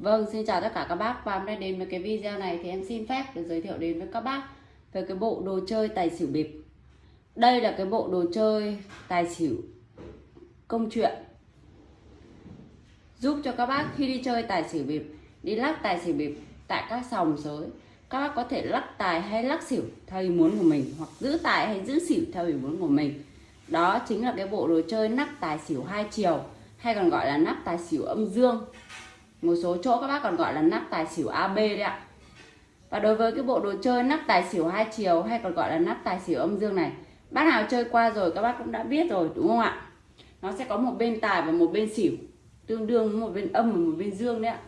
Vâng, xin chào tất cả các bác và hôm nay đến với cái video này thì em xin phép được giới thiệu đến với các bác về cái bộ đồ chơi tài xỉu bịp. Đây là cái bộ đồ chơi tài xỉu công chuyện giúp cho các bác khi đi chơi tài xỉu bịp, đi lắc tài xỉu bịp tại các sòng sới, các bác có thể lắc tài hay lắc xỉu theo ý muốn của mình hoặc giữ tài hay giữ xỉu theo ý muốn của mình. Đó chính là cái bộ đồ chơi nắp tài xỉu hai chiều hay còn gọi là nắp tài xỉu âm dương một số chỗ các bác còn gọi là nắp tài xỉu AB đấy ạ. Và đối với cái bộ đồ chơi nắp tài xỉu hai chiều hay còn gọi là nắp tài xỉu âm dương này, bác nào chơi qua rồi các bác cũng đã biết rồi, đúng không ạ? Nó sẽ có một bên tài và một bên xỉu, tương đương với một bên âm và một bên dương đấy ạ.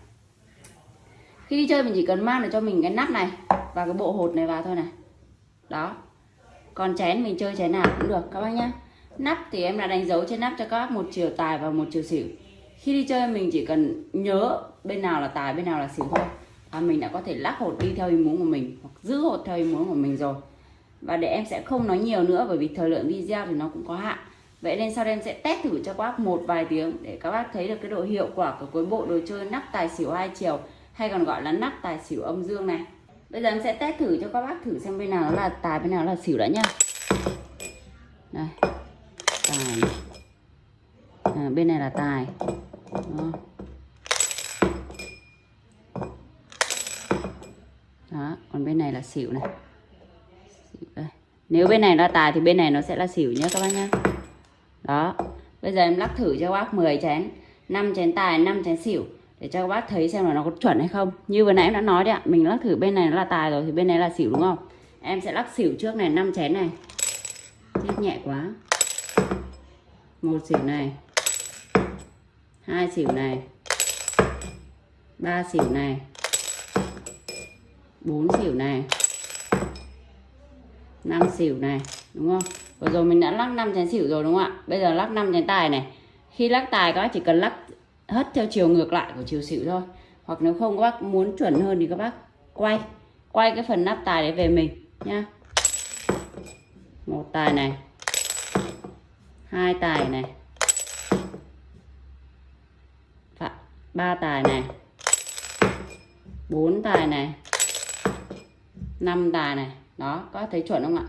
Khi đi chơi mình chỉ cần mang được cho mình cái nắp này và cái bộ hột này vào thôi này. Đó. Còn chén mình chơi chén nào cũng được, các bác nhé nắp thì em đã đánh dấu trên nắp cho các bác một chiều tài và một chiều xỉu khi đi chơi mình chỉ cần nhớ bên nào là tài bên nào là xỉu thôi. Và mình đã có thể lắc hột đi theo ý muốn của mình hoặc giữ hột theo ý muốn của mình rồi. Và để em sẽ không nói nhiều nữa bởi vì thời lượng video thì nó cũng có hạn. Vậy nên sau đây em sẽ test thử cho các bác một vài tiếng để các bác thấy được cái độ hiệu quả của cuối bộ đồ chơi nắp tài xỉu hai chiều hay còn gọi là nắp tài xỉu âm dương này. Bây giờ em sẽ test thử cho các bác thử xem bên nào nó là tài bên nào là xỉu đã nhá đây. Tài. À, bên này là tài đó. đó, còn bên này là xỉu này. Xỉu đây. nếu bên này là tài thì bên này nó sẽ là xỉu nhé các bác nhé đó. Bây giờ em lắc thử cho các bác 10 chén 5 chén tài 5 chén xỉu để cho các bác thấy xem là nó có chuẩn hay không. Như vừa nãy em đã nói đấy ạ, mình lắc thử bên này nó là tài rồi thì bên này là xỉu đúng không? Em sẽ lắc xỉu trước này 5 chén này. Chết nhẹ quá. Một xỉu này hai xỉu này. Ba xỉu này. Bốn xỉu này. Năm xỉu này, đúng không? Vừa rồi mình đã lắc năm chén xỉu rồi đúng không ạ? Bây giờ lắc năm chén tài này. Khi lắc tài các bác chỉ cần lắc hất theo chiều ngược lại của chiều xỉu thôi. Hoặc nếu không các bác muốn chuẩn hơn thì các bác quay. Quay cái phần nắp tài đấy về mình nha một tài này. Hai tài này. Ba tài này. Bốn tài này. Năm tài này. Đó, có thấy chuẩn không ạ?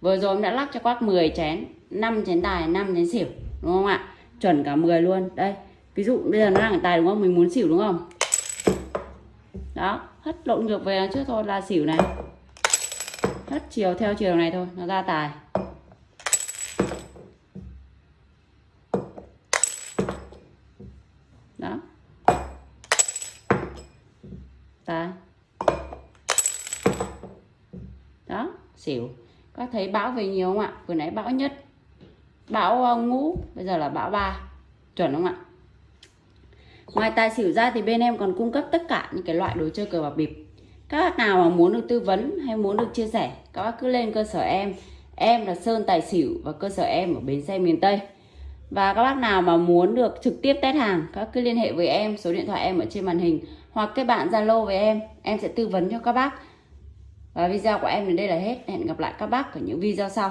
Vừa rồi em đã lắc cho quác 10 chén. 5 chén tài 5 chén xỉu, đúng không ạ? Chuẩn cả 10 luôn. Đây, ví dụ bây giờ nó đang ở tài đúng không? Mình muốn xỉu đúng không? Đó, hất lộn ngược về trước thôi, là xỉu này. Hất chiều theo chiều này thôi, nó ra tài. Đó tài đó, xỉu. Có thấy bão về nhiều không ạ? Vừa nãy bão nhất. Bão ờ, ngũ, bây giờ là bão ba. Chuẩn không ạ? Ngoài tài xỉu ra thì bên em còn cung cấp tất cả những cái loại đồ chơi cờ bạc bịp. Các bác nào mà muốn được tư vấn hay muốn được chia sẻ, các bác cứ lên cơ sở em. Em là sơn tài xỉu và cơ sở em ở bến xe miền tây. Và các bác nào mà muốn được trực tiếp test hàng, các cứ liên hệ với em, số điện thoại em ở trên màn hình hoặc kết bạn zalo với em em sẽ tư vấn cho các bác. Và video của em đến đây là hết. Hẹn gặp lại các bác ở những video sau.